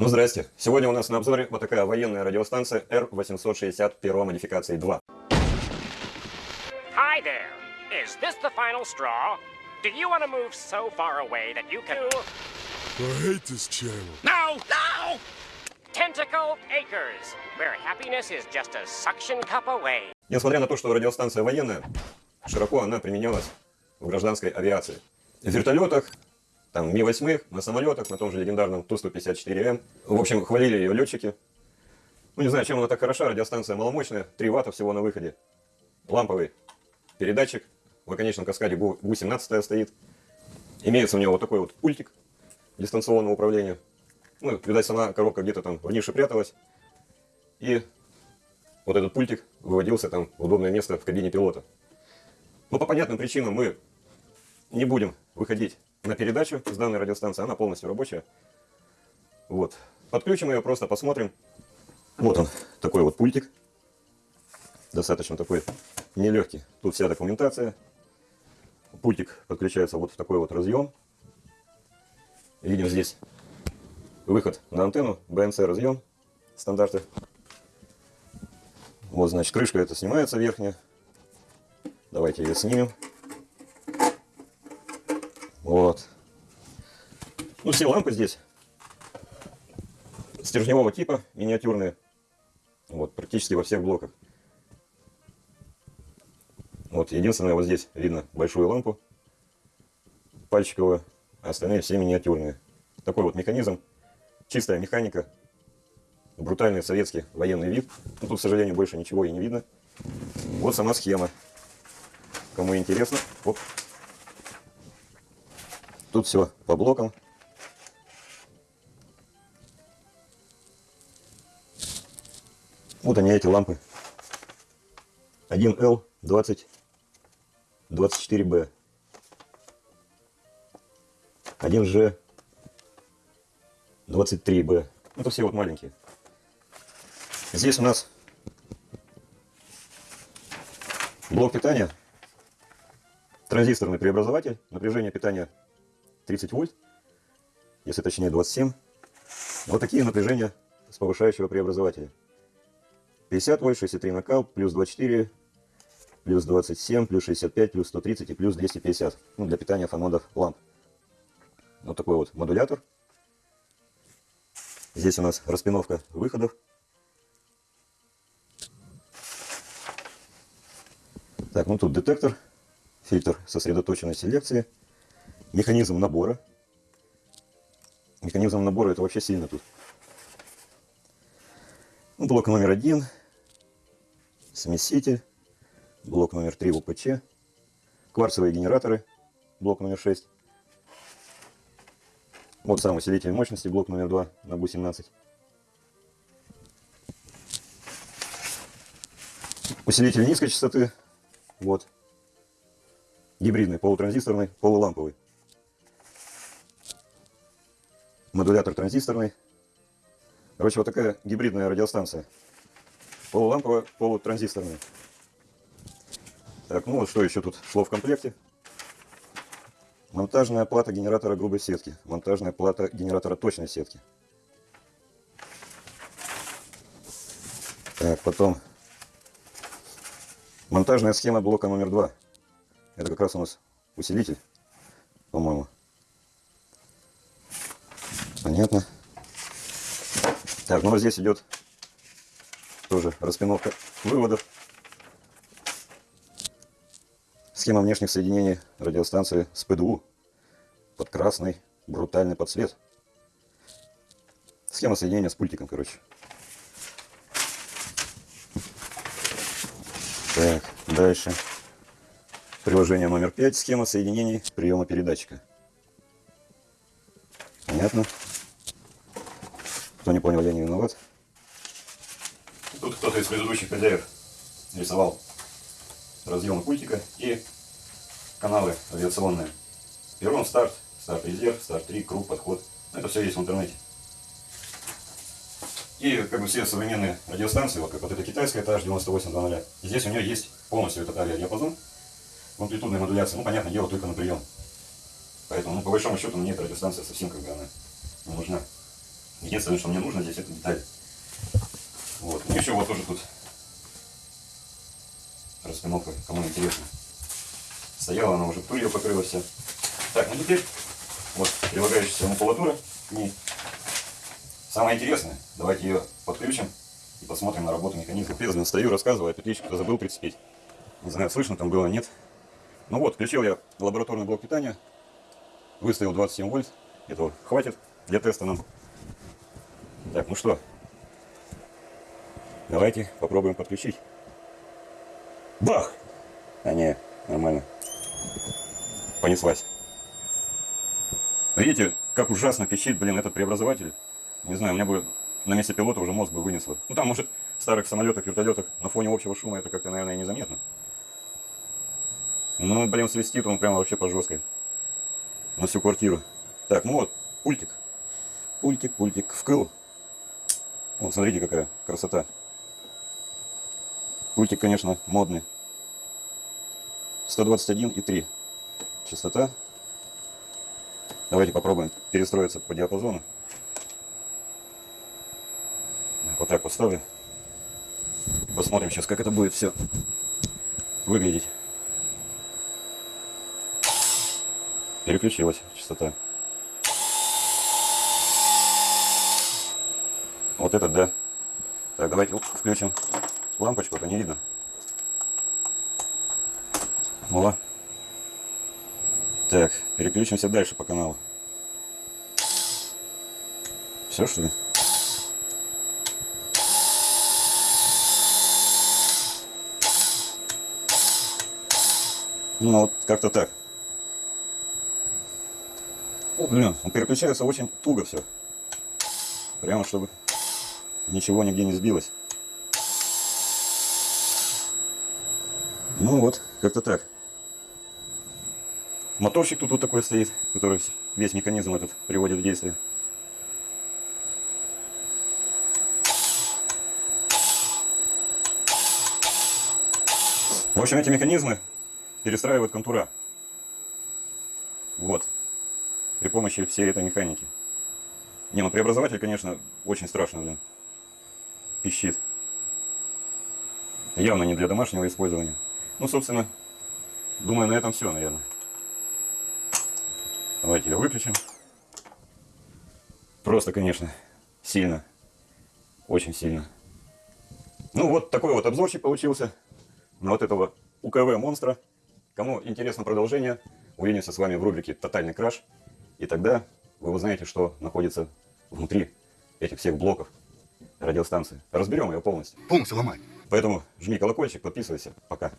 Ну, здрасте. Сегодня у нас на обзоре вот такая военная радиостанция R860 первой модификации 2. Hi there. Is this the final straw? Do you want to move so far away that you can... I hate this channel. No! No! Tentacle Acres, where happiness is just a suction cup away. Несмотря на то, что радиостанция военная, широко она применялась в гражданской авиации. В вертолетах, там Ми-8, на самолетах, на том же легендарном Ту-154М. В общем, хвалили ее летчики. Ну, не знаю, чем она так хороша, радиостанция маломощная, 3 ватта всего на выходе. Ламповый передатчик, в оконечном каскаде ГУ-17 стоит. Имеется у него вот такой вот пультик дистанционного управления. Ну, видать, сама коробка где-то там в нише пряталась. И вот этот пультик выводился там в удобное место в кабине пилота. Но по понятным причинам мы не будем выходить на передачу с данной радиостанции. Она полностью рабочая. Вот. Подключим ее, просто посмотрим. Вот он, такой вот пультик. Достаточно такой нелегкий. Тут вся документация. Пультик подключается вот в такой вот разъем. Видим здесь выход на антенну, BNC разъем, стандарты. Вот, значит, крышка это снимается верхняя. Давайте ее снимем. Вот. Ну, все лампы здесь стержневого типа, миниатюрные. Вот, практически во всех блоках. Вот, единственное, вот здесь видно большую лампу пальчиковую, а остальные все миниатюрные. Такой вот механизм, чистая механика, брутальный советский военный вид. Ну, тут, к сожалению, больше ничего и не видно. Вот сама схема. Кому интересно, оп. Тут все по блокам. Вот они эти лампы. 1L 20 24B. 1G 23B. Это все вот маленькие. Здесь у нас блок питания, транзисторный преобразователь, напряжение питания 30 вольт, если точнее 27. Вот такие напряжения с повышающего преобразователя. 50 вольт, 63 накал, плюс 24, плюс 27, плюс 65, плюс 130 и плюс 250. Ну, для питания фонодов ламп. Вот такой вот модулятор. Здесь у нас распиновка выходов. Так, ну тут детектор, фильтр сосредоточенной селекции, механизм набора. Механизм набора это вообще сильно тут. Ну, блок номер один, смеситель, блок номер три УПЧ, кварцевые генераторы, блок номер 6. Вот сам усилитель мощности, блок номер 2 на БУ-17. Усилитель низкой частоты, вот. Гибридный, полутранзисторный, полуламповый. Модулятор транзисторный. Короче, вот такая гибридная радиостанция. Полуламповая, полутранзисторная. Так, ну вот что еще тут шло в комплекте. Монтажная плата генератора грубой сетки. Монтажная плата генератора точной сетки. Так, потом Монтажная схема блока номер два. Это как раз у нас усилитель, по-моему. Понятно. Так, ну вот здесь идет тоже распиновка выводов. Схема внешних соединений радиостанции с ПДУ под красный брутальный подсвет. Схема соединения с пультиком, короче. Так, дальше. Приложение номер 5. Схема соединений приема передатчика. Понятно. Кто не понял, я не виноват. Тут кто-то из предыдущих хозяев рисовал разъемы пультика и каналы авиационные. Перрон, старт, старт резерв, старт 3, круг, подход. Это все есть в интернете. И как бы все современные радиостанции, вот как вот эта китайская, это H9800, здесь у нее есть полностью этот авиадиапазон, амплитудная модуляция, ну, понятное дело, только на прием. Поэтому, ну, по большому счету, мне эта радиостанция совсем как бы она не нужна. Единственное, что мне нужно здесь, это деталь. Вот. Ну, еще вот тоже тут расстановка, кому интересно. Стояла она уже пылью покрылась вся. Так, ну теперь вот прилагающаяся макулатура к ней. Самое интересное, давайте ее подключим и посмотрим на работу механизма. Трезвенно стою, рассказываю, а кто забыл прицепить. Не знаю, слышно там было, нет. Ну вот, включил я лабораторный блок питания, выставил 27 вольт, этого хватит для теста нам. Так, ну что, давайте попробуем подключить. Бах! А не, нормально. Понеслась. Видите, как ужасно пищит, блин, этот преобразователь. Не знаю, у меня бы на месте пилота уже мозг бы вынесло. Ну там, может, в старых самолетах, вертолетах на фоне общего шума это как-то, наверное, незаметно. Ну, блин, свистит он прямо вообще по жесткой. На всю квартиру. Так, ну вот, пультик. Пультик, пультик. Вкл. О, смотрите, какая красота. Пультик, конечно, модный. 121,3 частота. Давайте попробуем перестроиться по диапазону. Вот так поставлю. Посмотрим сейчас, как это будет все выглядеть. Переключилась частота. Вот это да. Так, давайте оп, включим лампочку, а то не видно. О. Так, переключимся дальше по каналу. Все что ли? Ну вот как-то так. Блин, он переключается очень туго все. Прямо чтобы ничего нигде не сбилось. Ну вот, как-то так. Моторчик тут вот такой стоит, который весь механизм этот приводит в действие. В общем, эти механизмы перестраивают контура. Вот. При помощи всей этой механики. Не, ну преобразователь, конечно, очень страшно, блин. Пищит. Явно не для домашнего использования. Ну, собственно, думаю, на этом все, наверное. Давайте ее выключим. Просто, конечно, сильно. Очень сильно. Ну, вот такой вот обзорчик получился на вот этого УКВ монстра. Кому интересно продолжение, увидимся с вами в рубрике «Тотальный краш». И тогда вы узнаете, что находится внутри этих всех блоков радиостанции. Разберем ее полностью. Полностью ломай. Поэтому жми колокольчик, подписывайся. Пока.